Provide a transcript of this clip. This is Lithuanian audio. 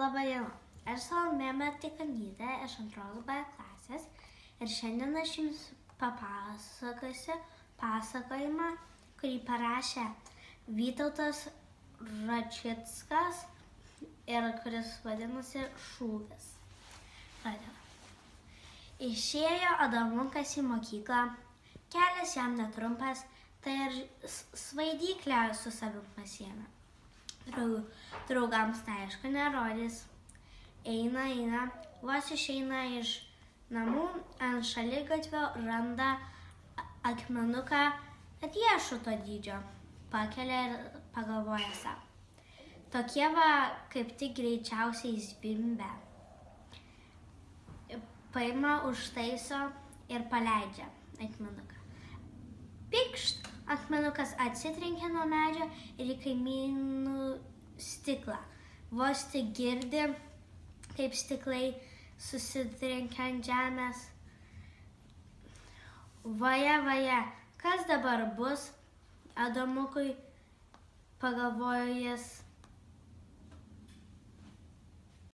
Labą dieną. Aš Salomė Matikanytė iš antros B klasės ir šiandien aš jums papasakosiu pasakojimą, kurį parašė Vytautas Račitskas ir kuris vadinasi Šūvis. Pradėjau. Išėjo Adamukas į mokyklą, kelias jam netrumpas, tai ir svaidyklę su savim pasiemė. Drau- Draugams tai aišku nerodys. Eina, eina, vos išeina iš namų, ant šaligatvio randa akmenuką riešuto dydžio. Pakelia ir pagalvoja savo. Tokie va kaip tik greičiausiai zvimbia. Paima užtaiso ir paleidžia akmenuką. Pikšt, akmenukas atsitrenkia nuo medžio ir į kaimynų stiklą. Vos tik girdi, kaip stiklai susitrenkia ant žemės. Vaja, vaja, kas dabar bus? Adomukui pagalvojo jis.